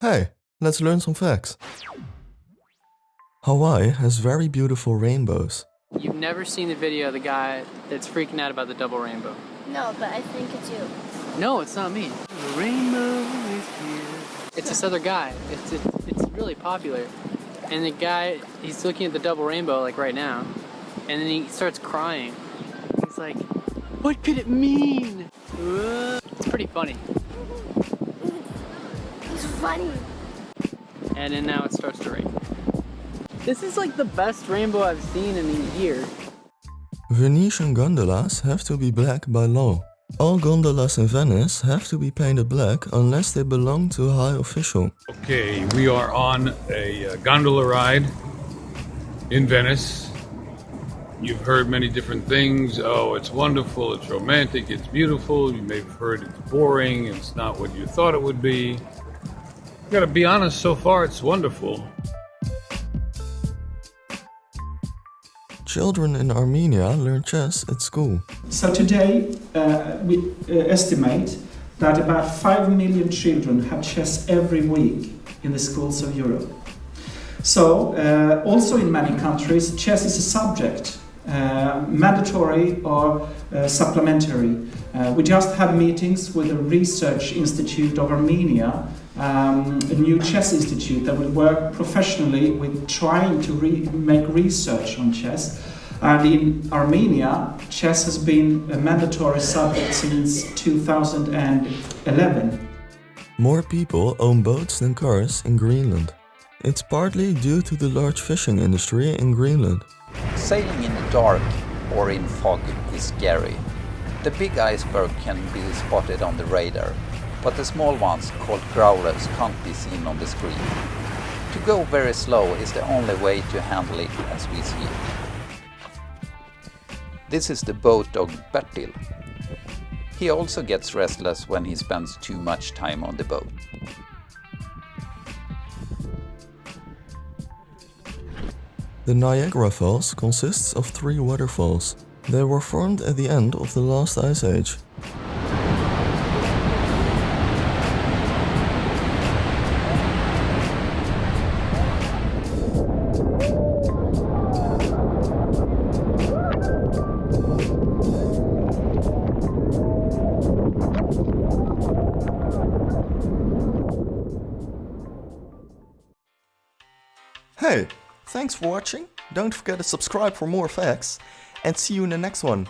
Hey, let's learn some facts. Hawaii has very beautiful rainbows. You've never seen the video of the guy that's freaking out about the double rainbow. No, but I think it's you. No, it's not me. The rainbow is here. It's this other guy. It's, it's, it's really popular. And the guy, he's looking at the double rainbow like right now. And then he starts crying. He's like, what could it mean? Uh, It's pretty funny. It's funny. And then now it starts to rain. This is like the best rainbow I've seen in a year. Venetian gondolas have to be black by law. All gondolas in Venice have to be painted black unless they belong to a high official. Okay, we are on a uh, gondola ride in Venice. You've heard many different things. Oh, it's wonderful, it's romantic, it's beautiful. You may have heard it's boring, it's not what you thought it would be. I gotta be honest, so far it's wonderful. Children in Armenia learn chess at school. So today uh, we uh, estimate that about 5 million children have chess every week in the schools of Europe. So uh, also in many countries chess is a subject, uh, mandatory or uh, supplementary. Uh, we just had meetings with the Research Institute of Armenia, um, a new chess institute that will work professionally with trying to re- make research on chess. And in Armenia, chess has been a mandatory subject since 2011. More people own boats than cars in Greenland. It's partly due to the large fishing industry in Greenland. Sailing in the dark or in fog is scary. The big iceberg can be spotted on the radar, but the small ones, called growlers, can't be seen on the screen. To go very slow is the only way to handle it as we see it. This is the boat dog Bertil. He also gets restless when he spends too much time on the boat. The Niagara Falls consists of three waterfalls. They were formed at the end of the last ice age. Hey, thanks for watching. Don't forget to subscribe for more facts and see you in the next one.